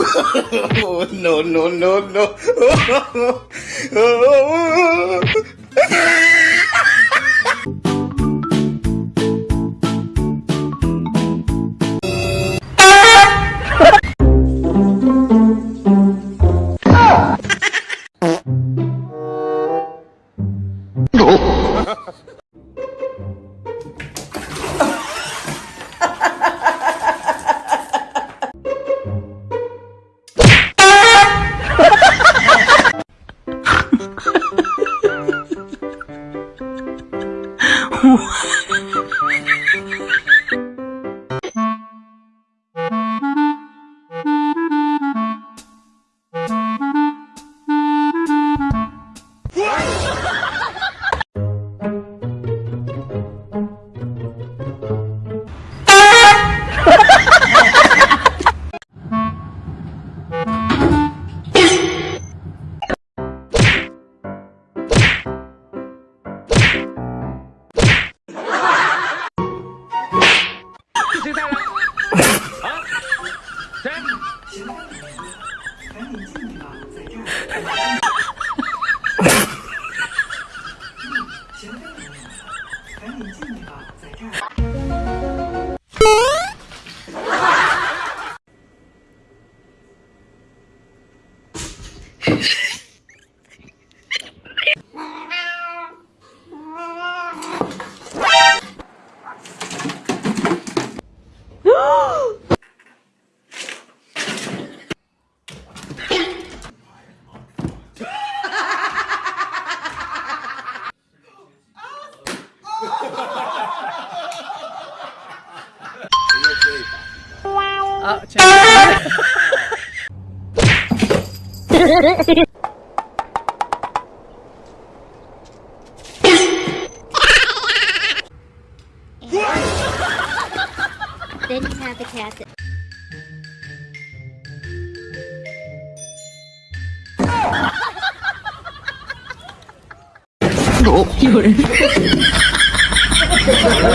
oh, no, no, no, no. Oh, oh, oh. Uh, then you have the cat. that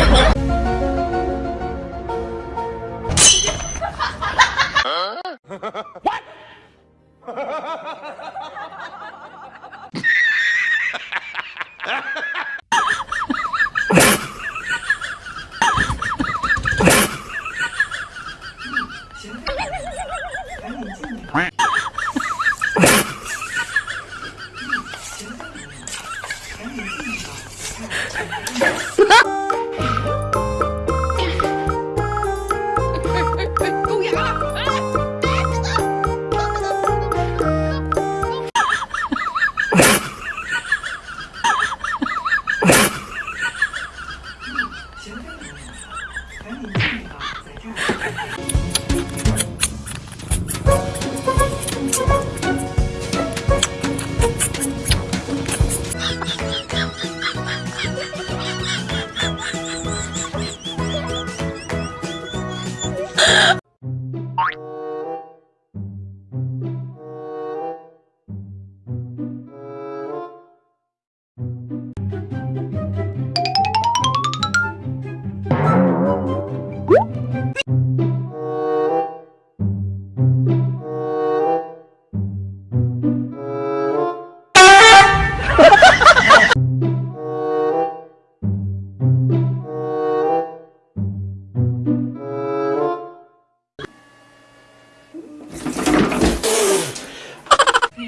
Oh,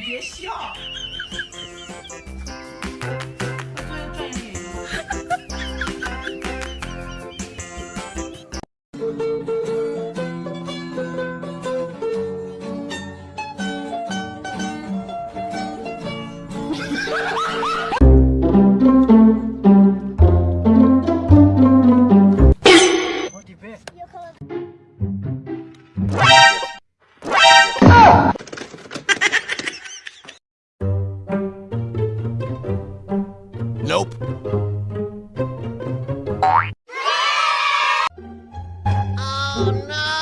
你别笑。Oh, There's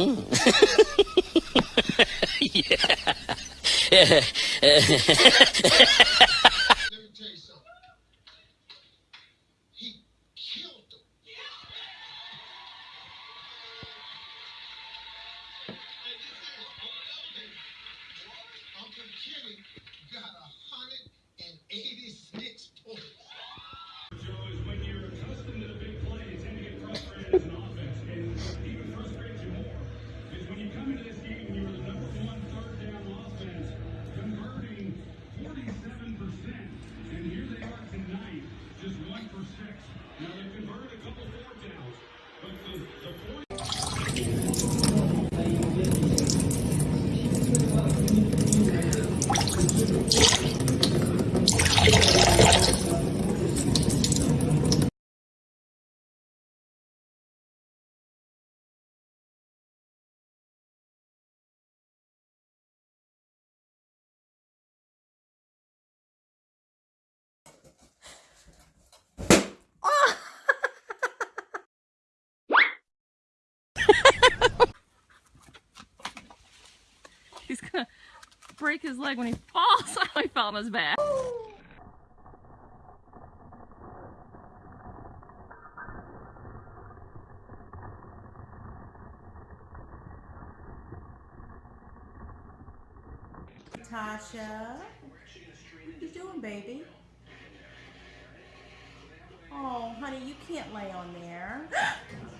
Hmm. yeah. Break his leg when he falls. he fell on his back. Tasha. What are you doing, baby? Oh, honey, you can't lay on there.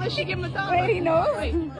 unless you give him a. Wait, he knows. Wait.